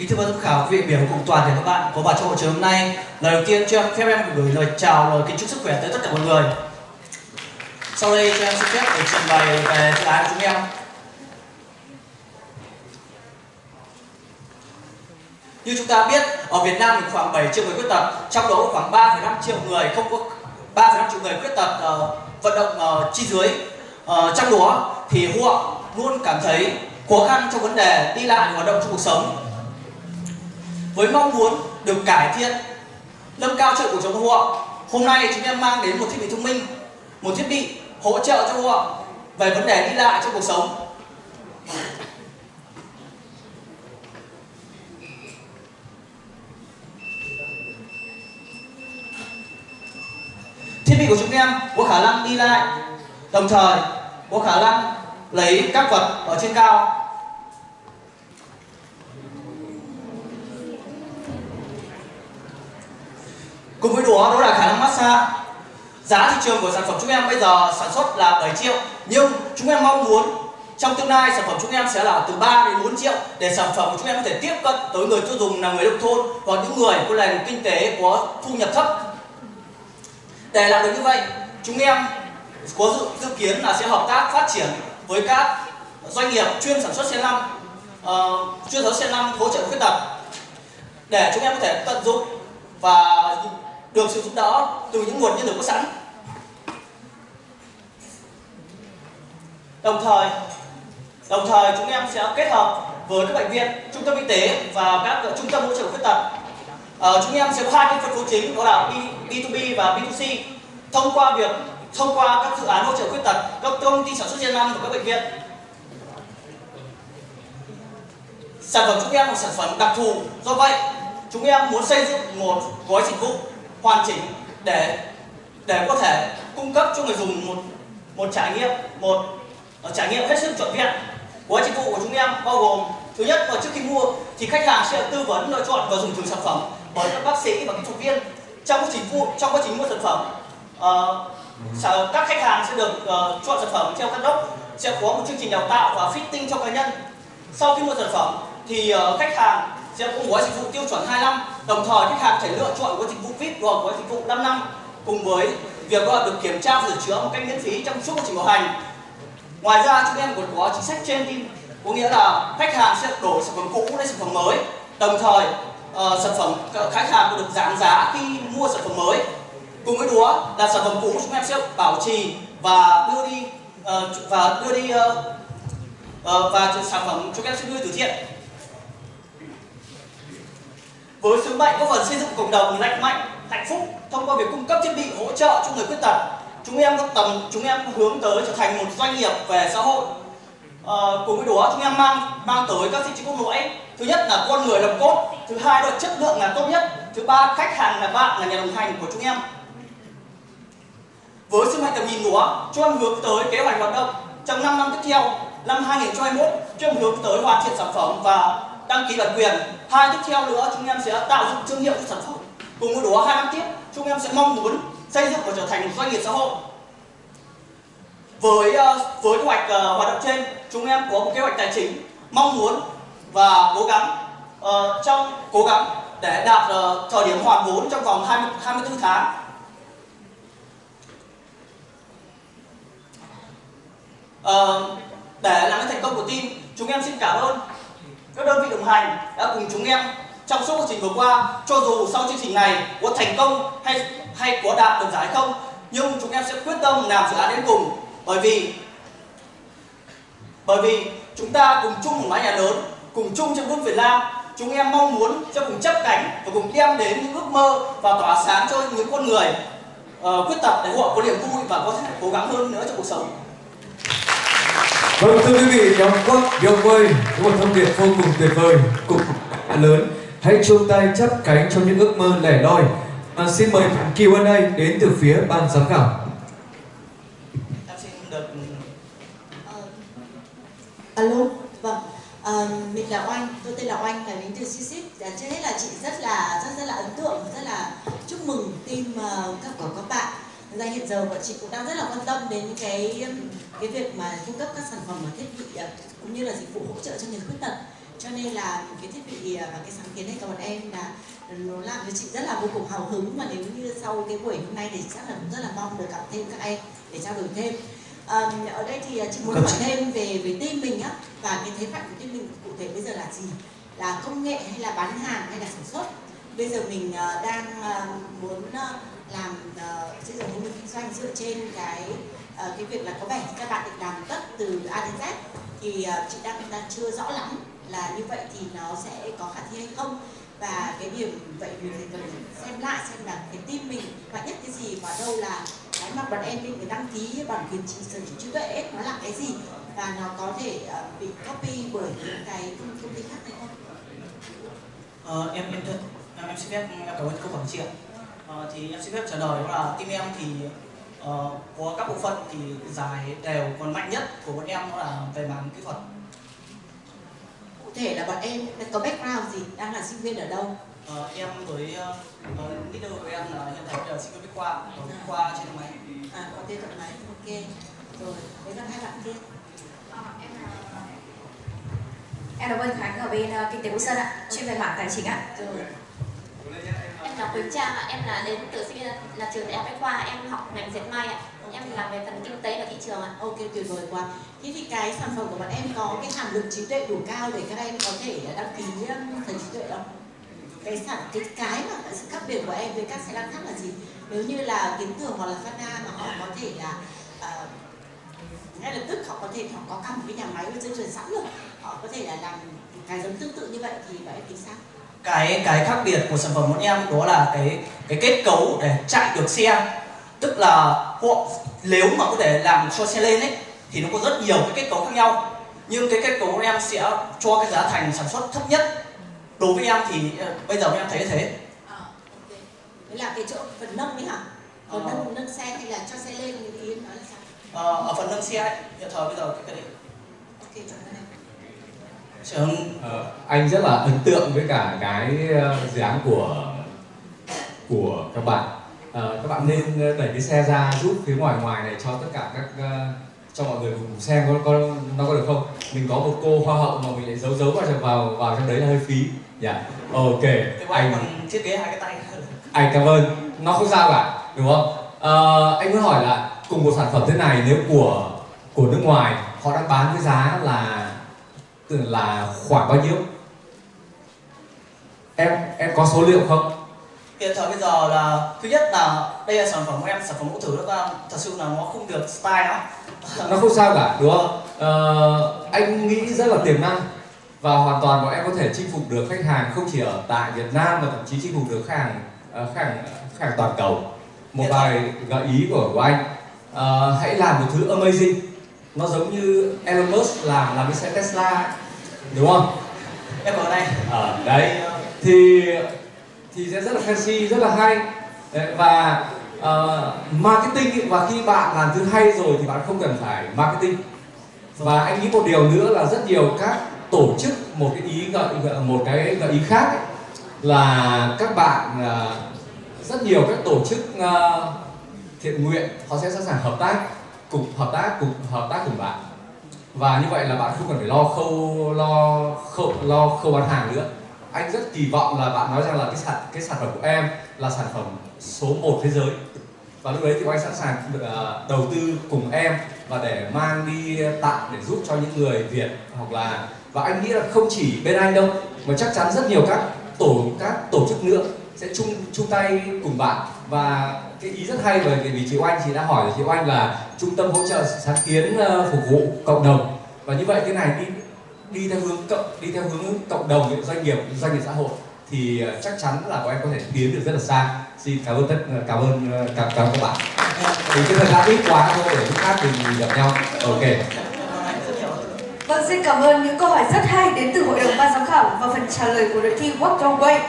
Kính thưa ban giám khảo, vị biểu cùng toàn thể các bạn có mặt trong hội trường hôm nay. Lời đầu tiên cho phép em gửi lời chào, lời kính chúc sức khỏe tới tất cả mọi người. Sau đây cho em xin phép để trình bày về dự án của chúng em. Như chúng ta biết, ở Việt Nam thì khoảng 7 triệu người khuyết tật, trong đó khoảng 3,5 triệu người không có 3,5 triệu người khuyết tật uh, vận động uh, chi dưới. Uh, trong đó thì họ luôn cảm thấy khó khăn trong vấn đề đi lại hoạt động trong cuộc sống với mong muốn được cải thiện, nâng cao chất cuộc sống của họ hôm nay chúng em mang đến một thiết bị thông minh, một thiết bị hỗ trợ cho họ về vấn đề đi lại trong cuộc sống. Thiết bị của chúng em có khả năng đi lại. Đồng thời, có khả năng lấy các vật ở trên cao. Cùng với đó đó là khả năng massage. Giá thị trường của sản phẩm chúng em bây giờ sản xuất là 7 triệu nhưng chúng em mong muốn trong tương lai sản phẩm chúng em sẽ là từ 3 đến 4 triệu để sản phẩm của chúng em có thể tiếp cận tới người tiêu dùng là người nông thôn hoặc những người có nền kinh tế có thu nhập thấp. Để làm được như vậy, chúng em có dự, dự kiến là sẽ hợp tác phát triển với các doanh nghiệp chuyên sản xuất xe lăn, uh, ờ, chuyên sản xuất xe lăn hỗ trợ khuyết tật để chúng em có thể tận dụng và được sự giúp đỡ từ những nguồn nhân lực có sẵn. Đồng thời đồng thời chúng em sẽ kết hợp với các bệnh viện trung tâm y tế và các ờ, trung tâm hỗ trợ khuyết tật. Ờ, chúng em sẽ có hai cái phân phối chính đó là B2B và B2C thông qua việc thông qua các dự án hỗ trợ khuyết tật các công ty sản xuất gen năm của các bệnh viện. Sản phẩm chúng em là sản phẩm đặc thù. Do vậy chúng em muốn xây dựng một gói dịch vụ hoàn chỉnh để để có thể cung cấp cho người dùng một một trải nghiệm một uh, trải nghiệm hết sức trọn vẹn gói dịch vụ của chúng em bao gồm thứ nhất là trước khi mua thì khách hàng sẽ tư vấn lựa chọn và dùng thử sản phẩm bởi các bác sĩ và kỹ thuật viên trong quá trình mua trong quá trình mua sản phẩm. Uh, các khách hàng sẽ được uh, chọn sản phẩm theo các đốc sẽ có một chương trình đào tạo và fitting cho cá nhân. Sau khi mua sản phẩm thì uh, khách hàng sẽ có gói dịch vụ tiêu chuẩn 25 đồng thời khách hàng thể lựa chọn gói dịch vụ VIP hoặc gói dịch vụ 5 năm cùng với việc được kiểm tra sửa chữa một cách miễn phí trong suốt quá trình bảo hành. Ngoài ra chúng em còn có chính sách trên tin có nghĩa là khách hàng sẽ đổi sản phẩm cũ lên sản phẩm mới. Đồng thời uh, sản phẩm khách hàng được giảm giá khi mua sản phẩm mới. Cùng với đó là sản phẩm cũ chúng em sẽ bảo trì và đưa đi uh, và đưa đi uh, uh, và sản phẩm chúng em sẽ đưa từ thiện với sứ mệnh góp phần xây dựng cộng đồng lành mạnh hạnh phúc thông qua việc cung cấp thiết bị hỗ trợ cho người khuyết tật chúng em có tầm chúng em hướng tới trở thành một doanh nghiệp về xã hội. À, cùng với đó chúng em mang mang tới các giá trị cốt lõi thứ nhất là con người làm cốt thứ hai là chất lượng là tốt nhất thứ ba khách hàng là bạn là nhà đồng hành của chúng em. Với sứ mệnh tầm nhìn đó chúng em hướng tới kế hoạch hoạt động. Trong 5 năm tiếp theo năm 2021 chúng em hướng tới hoàn thiện sản phẩm và đăng ký bản quyền. Hai tiếp theo nữa chúng em sẽ tạo dựng thương hiệu cho sản phẩm. Cùng với đó hai năm tiếp chúng em sẽ mong muốn xây dựng và trở thành một doanh nghiệp xã hội. Với ờ, với kế hoạch uh, hoạt động trên chúng em có một kế hoạch tài chính mong muốn và cố gắng uh, trong cố gắng để đạt uh, thời điểm hoàn vốn trong vòng 20, 24 tháng. Uh, để làm thành công của team chúng em xin cảm ơn các đơn vị đồng hành đã cùng chúng em trong suốt quá trình vừa qua cho dù sau chương trình này có thành công hay hay có đạt được giải không nhưng chúng em sẽ quyết tâm làm dự án đến cùng. Bởi vì bởi vì chúng ta cùng chung một mái nhà lớn cùng chung trên nước Việt Nam chúng em mong muốn sẽ cùng chấp cánh và cùng đem đến những ước mơ và tỏa sáng cho những con người ờ, uh, quyết tật để họ có niềm vui và có thể cố gắng hơn nữa trong cuộc sống. Vâng thưa quý vị, nhóm quốc Yong ơi, có một thông điệp vô cùng tuyệt vời, cùng lớn. Hãy chung tay chấp cánh cho những ước mơ lẻ loi. À, xin mời Q&A đến từ phía ban giám khảo. Em xin được uh, Alo, vâng. Uh, mình là Oanh, tôi tên là Oanh, là đến từ CICIP. Dạ, trước hết là chị rất là rất rất là ấn tượng, rất là chúc mừng team uh, các của các bạn ra hiện giờ bọn chị cũng đang rất là quan tâm đến cái cái việc mà cung cấp các sản phẩm và thiết bị à, cũng như là dịch vụ hỗ trợ cho người khuyết tật. Cho nên là cái thiết bị à, và cái sáng kiến này của bọn em là ừ, nó làm cho chị rất là vô cùng hào hứng. Mà nếu như sau cái buổi hôm nay thì chắc là cũng rất là mong được gặp thêm các em để trao đổi thêm. À, ở đây thì à, chị muốn hỏi thêm về về team mình á và cái thế mạnh của team mình cụ thể bây giờ là gì? Là công nghệ hay là bán hàng hay là sản xuất? Bây giờ mình đang muốn uh, làm ờ, xây dựng mô hình kinh doanh dựa trên cái ờ, cái việc là có vẻ các bạn định làm tất từ A đến Z thì ờ, chị đang đang chưa rõ lắm là như vậy thì nó sẽ có khả thi hay không và cái điểm vậy mình thì cần xem lại xem là cái team mình mạnh nhất cái gì và đâu là cái mà bọn em định đăng ký bản quyền trí sở hữu trí tuệ ấy, nó là cái gì và nó có thể uh, bị copy bởi những cái công ty khác hay không? Ờ, em em em em xin phép em cảm ơn câu hỏi chị ạ. Ờ, thì em xin phép trả lời đó là team em thì uh, có các bộ phận thì dài đều còn mạnh nhất của bọn em đó là về mảng kỹ thuật. Cụ thể là bọn em có background gì? Đang là sinh viên ở đâu? Ờ, em với uh, leader của em là hiện tại là sinh viên bách khoa ở bách khoa trên máy. À có tên thợ máy ok. Rồi đấy là hai bạn kia. Em là Vân Khánh ở bên uh, kinh tế Quốc Sơn ạ, chuyên về mảng tài chính ạ. Rồi. Em là Quỳnh Trang ạ, em là đến từ sinh viên là trường đại học Bách Khoa, em học ngành dệt may ạ. Em làm về phần kinh tế và thị trường ạ. Ok tuyệt vời quá. Thế thì cái sản phẩm của bọn em có cái hàm lượng trí tuệ đủ cao để các em có thể đăng ký um, phần trí tuệ không? Cái sản cái cái mà sự khác biệt của em với các xe lăn khác là gì? Nếu như là kiến thường hoặc là Fana mà họ có thể là uh, ngay lập tức họ có thể họ có cả một cái nhà máy với dây chuyền sẵn rồi họ có thể là làm cái giống tương tự như vậy thì bọn em tính sao? Cái cái khác biệt của sản phẩm bọn em đó là cái cái kết cấu để chạy được xe. Tức là họ nếu mà có thể làm cho xe lên ấy thì nó có rất nhiều cái kết cấu khác nhau. Nhưng cái kết cấu của em sẽ cho cái giá thành sản xuất thấp nhất. Đối với em thì ờ, bây giờ em thấy thế. À, okay. Đấy là cái chỗ phần nâng đấy hả? Phần ờ. nâng nâng xe hay là cho xe lên thì ý nói là sao? Ờ, ở phần nâng xe ấy, hiện thời bây giờ cái cái đấy. Ok chọn cái này Trường... Ờ, anh rất là ấn tượng với cả cái ờ, dự án của của các bạn. À, các bạn nên đẩy cái xe ra giúp phía ngoài ngoài này cho tất cả các cho mọi người cùng xem có, có nó có được không? Mình có một cô hoa hậu mà mình lại giấu giấu vào vào vào trong đấy là hơi phí. Dạ. Yeah. ok anh thiết kế hai cái tay anh cảm ơn. Nó không sao cả đúng không? À, anh muốn hỏi là cùng một sản phẩm thế này nếu của của nước ngoài họ đang bán với giá là là khoảng bao nhiêu? Em em có số liệu không? Hiện thời bây giờ là thứ nhất là đây là sản phẩm của em sản phẩm mẫu thử đó thật sự là nó không được style lắm nó không sao cả đúng không? Ờ, anh nghĩ rất là tiềm năng. Và hoàn toàn bọn em có thể chinh phục được khách hàng không chỉ ở tại Việt Nam mà thậm chí chinh phục được khách hàng uh, khách hàng, khách hàng toàn cầu. Một vài gợi ý của, của anh. Uh, hãy làm một thứ amazing. Nó giống như Elon Musk làm làm cái xe Tesla đúng không? Em ở đây. Ở à, đấy. Thì thì sẽ rất là fancy rất là hay. Đấy, và uh, marketing và khi bạn làm thứ hay rồi thì bạn không cần phải marketing. Và anh nghĩ một điều nữa là rất nhiều các tổ chức một cái ý gợi một cái gợi ý khác ấy, là các bạn uh, rất nhiều các tổ chức uh, thiện nguyện họ sẽ sẵn sàng hợp tác cùng hợp tác cùng hợp tác cùng bạn và như vậy là bạn không cần phải lo khâu lo khâu lo khâu bán hàng nữa. Anh rất kỳ vọng là bạn nói rằng là cái sản cái sản phẩm của em là sản phẩm số 1 thế giới. Và lúc đấy thì anh sẵn sàng ờ, đầu tư cùng em và để mang đi tặng để giúp cho những người Việt hoặc là, và anh nghĩ là không chỉ bên anh đâu, mà chắc chắn rất nhiều các tổ các tổ chức nữa sẽ chung chung tay cùng bạn và cái ý rất hay bởi vì chị Oanh chị đã hỏi chị Oanh là trung tâm hỗ trợ sáng kiến ờ, phục vụ cộng đồng. Và như vậy cái này đi đi theo hướng cộng đi theo hướng cộng đồng doanh nghiệp doanh nghiệp xã hội thì ờ, chắc chắn là các em có thể tiến được rất là xa. Xin cảm ơn tất ờ, cảm ơn cảm, cảm ơn các bạn. Thì cái thời gian ít quá thôi để lúc khác mình gặp nhau. Ok. Vâng, xin cảm ơn những câu hỏi rất hay đến từ hội đồng ban giám khảo và phần trả lời của đội thi Walk Your Way.